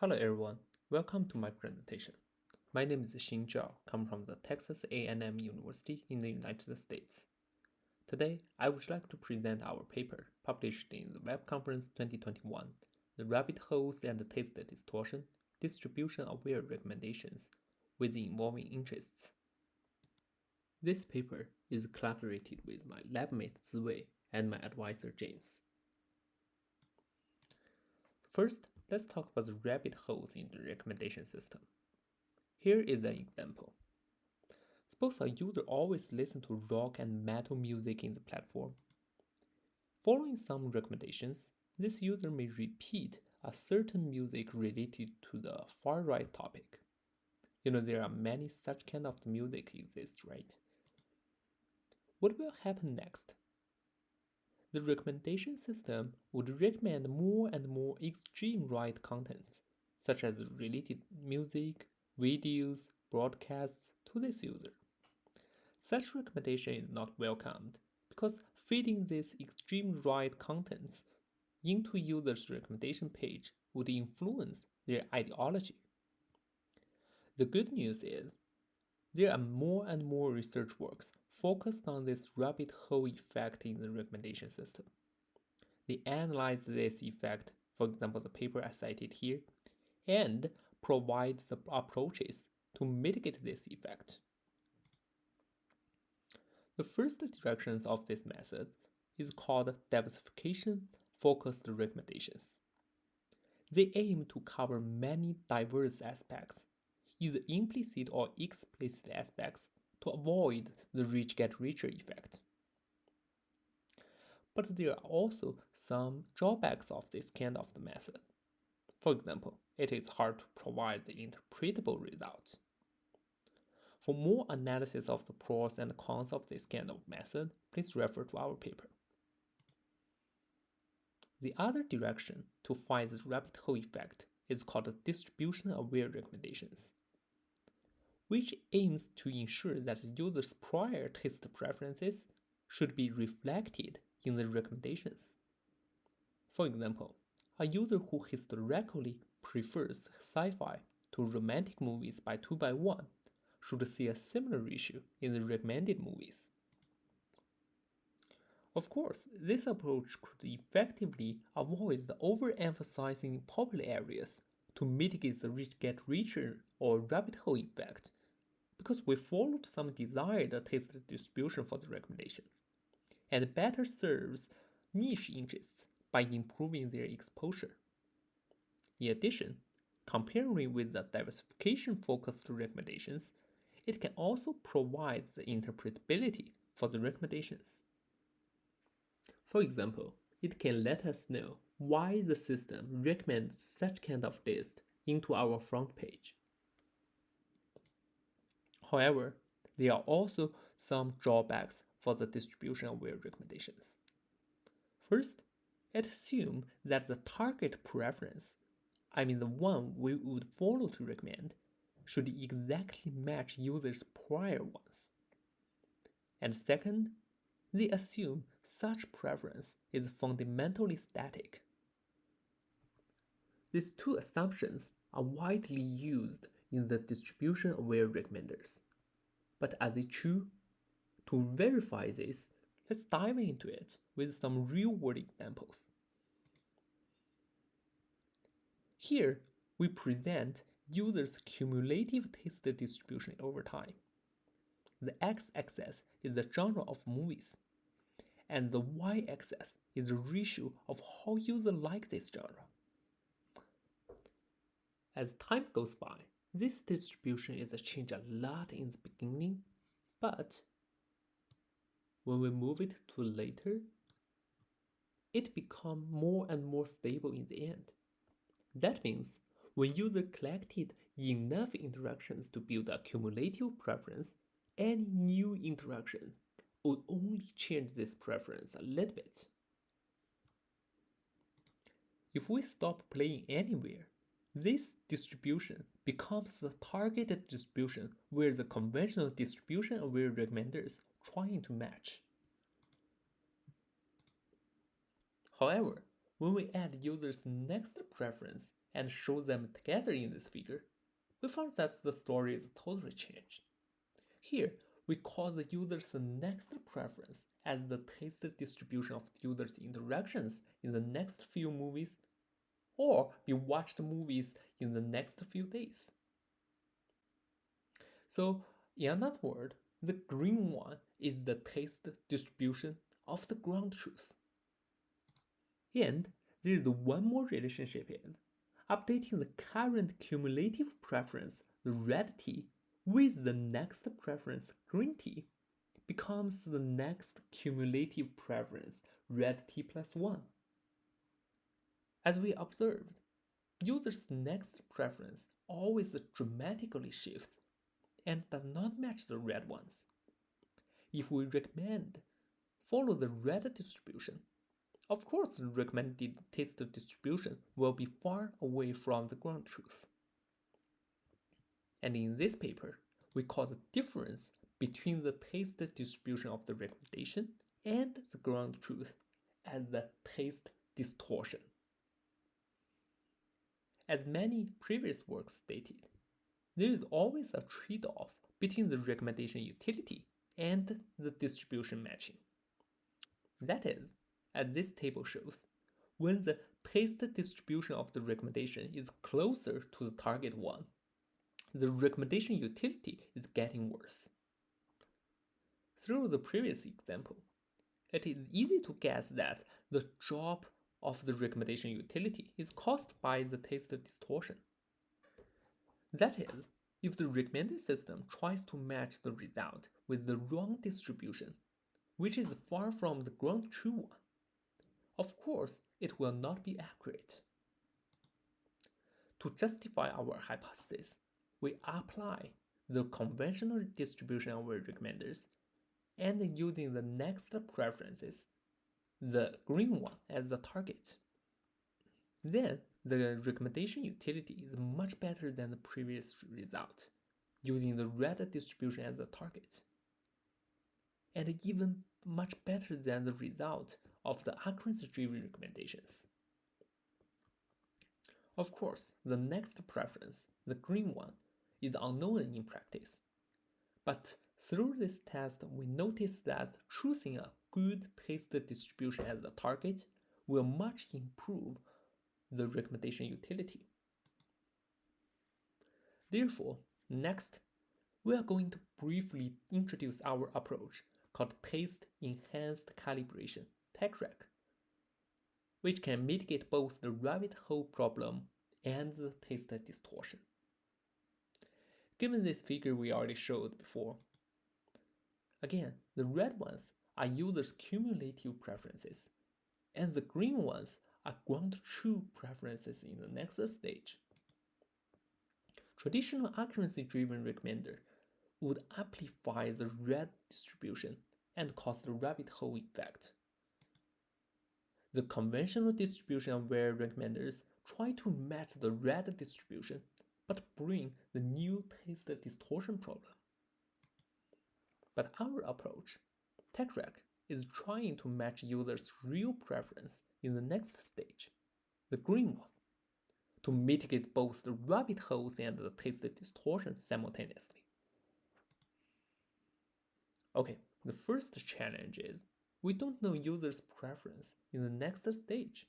Hello everyone, welcome to my presentation. My name is Xin Zhao, come from the Texas A&M University in the United States. Today, I would like to present our paper published in the Web Conference 2021, The Rabbit Holes and Taste Distortion, Distribution-Aware Recommendations with Evolving Interests. This paper is collaborated with my labmate Ziwei and my advisor James. First, let's talk about the rabbit holes in the recommendation system. Here is an example. Suppose a user always listens to rock and metal music in the platform. Following some recommendations, this user may repeat a certain music related to the far right topic. You know there are many such kind of music exists, right? What will happen next? The recommendation system would recommend more and more extreme right contents, such as related music, videos, broadcasts to this user. Such recommendation is not welcomed because feeding these extreme right contents into users' recommendation page would influence their ideology. The good news is there are more and more research works focused on this rabbit hole effect in the recommendation system. They analyze this effect, for example, the paper I cited here, and provide the approaches to mitigate this effect. The first directions of this method is called diversification focused recommendations. They aim to cover many diverse aspects either implicit or explicit aspects to avoid the rich get richer effect. But there are also some drawbacks of this kind of the method. For example, it is hard to provide the interpretable results. For more analysis of the pros and cons of this kind of method, please refer to our paper. The other direction to find this rabbit hole effect is called distribution-aware recommendations which aims to ensure that users' prior taste preferences should be reflected in the recommendations. For example, a user who historically prefers sci-fi to romantic movies by 2 by 1 should see a similar ratio in the recommended movies. Of course, this approach could effectively avoid the overemphasizing popular areas to mitigate the rich get richer or rabbit hole effect because we followed some desired taste distribution for the recommendation and better serves niche interests by improving their exposure. In addition, comparing with the diversification focused recommendations, it can also provide the interpretability for the recommendations. For example, it can let us know why the system recommends such kind of list into our front page. However, there are also some drawbacks for the distribution-aware recommendations. First, it assumes that the target preference, I mean the one we would follow to recommend, should exactly match users' prior ones. And second, they assume such preference is fundamentally static. These two assumptions are widely used in the distribution-aware recommenders. But are they true? To verify this, let's dive into it with some real-world examples. Here, we present users' cumulative taste distribution over time. The x-axis is the genre of movies, and the y-axis is the ratio of how users like this genre. As time goes by, this distribution is changed a lot in the beginning, but when we move it to later, it become more and more stable in the end. That means when user collected enough interactions to build a cumulative preference, any new interactions would only change this preference a little bit. If we stop playing anywhere, this distribution becomes the targeted distribution where the conventional distribution aware recommenders trying to match. However, when we add users' next preference and show them together in this figure, we find that the story is totally changed. Here, we call the user's next preference as the taste distribution of the user's interactions in the next few movies or be watched movies in the next few days. So, in another word, the green one is the taste distribution of the ground truth. And there is one more relationship is updating the current cumulative preference, the red tea, with the next preference, green tea, becomes the next cumulative preference, red tea plus 1. As we observed, users' next preference always dramatically shifts and does not match the red ones. If we recommend follow the red distribution, of course the recommended taste distribution will be far away from the ground truth. And in this paper, we call the difference between the taste distribution of the recommendation and the ground truth as the taste distortion. As many previous works stated, there is always a trade-off between the recommendation utility and the distribution matching. That is, as this table shows, when the taste distribution of the recommendation is closer to the target one, the recommendation utility is getting worse. Through the previous example, it is easy to guess that the drop of the recommendation utility is caused by the taste distortion. That is, if the recommended system tries to match the result with the wrong distribution, which is far from the ground true one, of course it will not be accurate. To justify our hypothesis, we apply the conventional distribution of recommenders and using the next preferences the green one as the target. Then the recommendation utility is much better than the previous result, using the red distribution as the target. And even much better than the result of the accuracy-driven recommendations. Of course, the next preference, the green one, is unknown in practice. But through this test, we notice that choosing a good taste distribution as a target will much improve the recommendation utility. Therefore, next, we are going to briefly introduce our approach called Taste Enhanced Calibration, TECREC, which can mitigate both the rabbit hole problem and the taste distortion. Given this figure we already showed before, again, the red ones are users' cumulative preferences, and the green ones are ground true preferences in the next stage. Traditional accuracy-driven recommender would amplify the red distribution and cause the rabbit hole effect. The conventional distribution aware recommenders try to match the red distribution but bring the new taste distortion problem. But our approach TECREC is trying to match users' real preference in the next stage, the green one, to mitigate both the rabbit holes and the taste distortion simultaneously. Okay, the first challenge is we don't know users' preference in the next stage.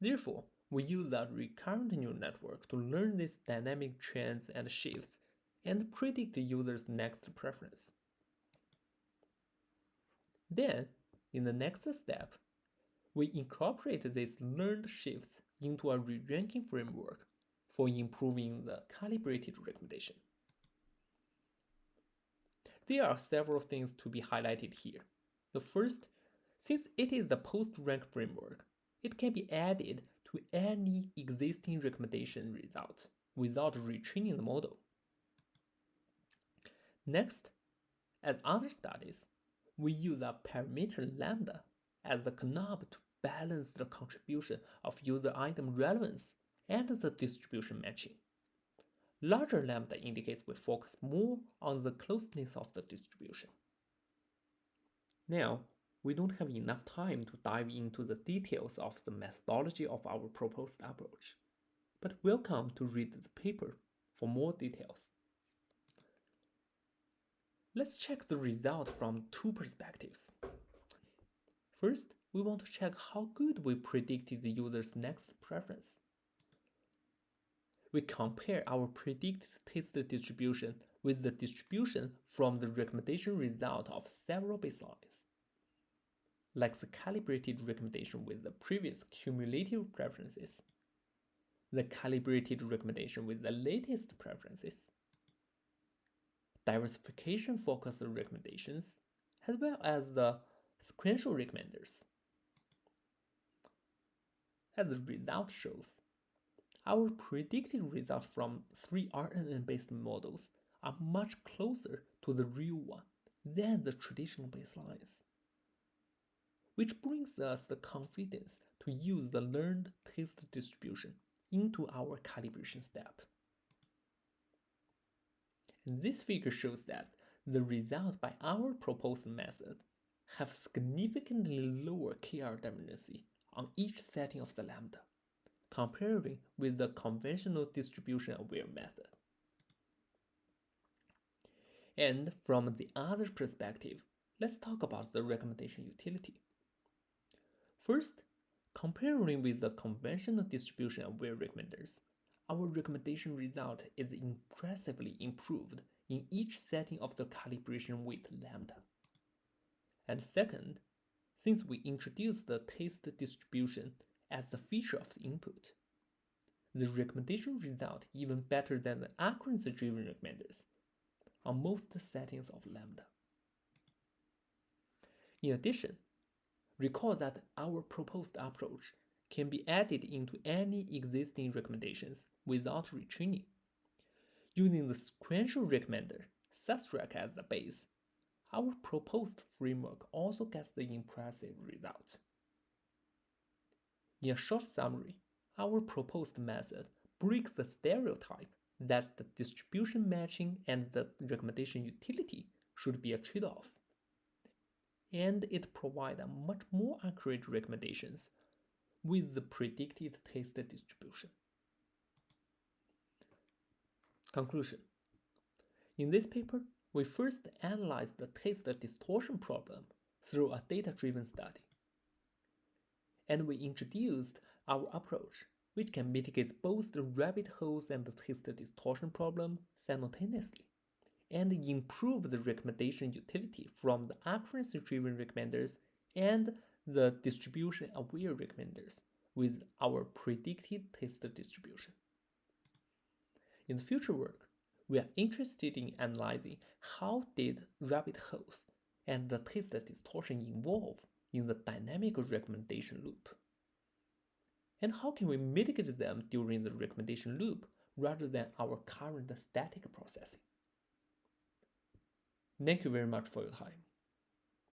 Therefore, we use that recurrent neural network to learn these dynamic trends and shifts and predict the user's next preference. Then, in the next step, we incorporate these learned shifts into a re-ranking framework for improving the calibrated recommendation. There are several things to be highlighted here. The first, since it is the post-rank framework, it can be added to any existing recommendation result without retraining the model. Next, as other studies, we use a parameter lambda as the knob to balance the contribution of user item relevance and the distribution matching. Larger lambda indicates we focus more on the closeness of the distribution. Now, we don't have enough time to dive into the details of the methodology of our proposed approach, but welcome to read the paper for more details. Let's check the result from two perspectives. First, we want to check how good we predicted the user's next preference. We compare our predicted taste distribution with the distribution from the recommendation result of several baselines like the calibrated recommendation with the previous cumulative preferences, the calibrated recommendation with the latest preferences, diversification focused recommendations, as well as the sequential recommenders. As the result shows, our predicted results from three RNN-based models are much closer to the real one than the traditional baselines which brings us the confidence to use the learned taste distribution into our calibration step. This figure shows that the result by our proposed method have significantly lower KL divergence on each setting of the lambda, comparing with the conventional distribution aware method. And from the other perspective, let's talk about the recommendation utility. First, comparing with the conventional distribution aware recommenders, our recommendation result is impressively improved in each setting of the calibration weight lambda. And second, since we introduced the taste distribution as the feature of the input, the recommendation result even better than the accuracy-driven recommenders on most settings of lambda. In addition, Recall that our proposed approach can be added into any existing recommendations without retraining. Using the sequential recommender subtract as the base, our proposed framework also gets the impressive result. In a short summary, our proposed method breaks the stereotype that the distribution matching and the recommendation utility should be a trade-off and it provides much more accurate recommendations with the predicted taste distribution. Conclusion In this paper, we first analyzed the taste distortion problem through a data-driven study. And we introduced our approach, which can mitigate both the rabbit holes and the taste distortion problem simultaneously and improve the recommendation utility from the accuracy-driven recommenders and the distribution-aware recommenders with our predicted taste distribution. In the future work, we are interested in analyzing how did rabbit holes and the taste distortion evolve in the dynamic recommendation loop. And how can we mitigate them during the recommendation loop rather than our current static processing? Thank you very much for your time.